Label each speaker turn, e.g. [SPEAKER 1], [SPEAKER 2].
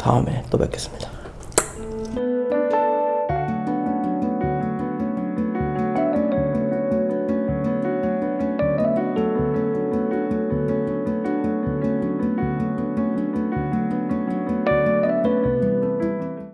[SPEAKER 1] 다음에 또 뵙겠습니다.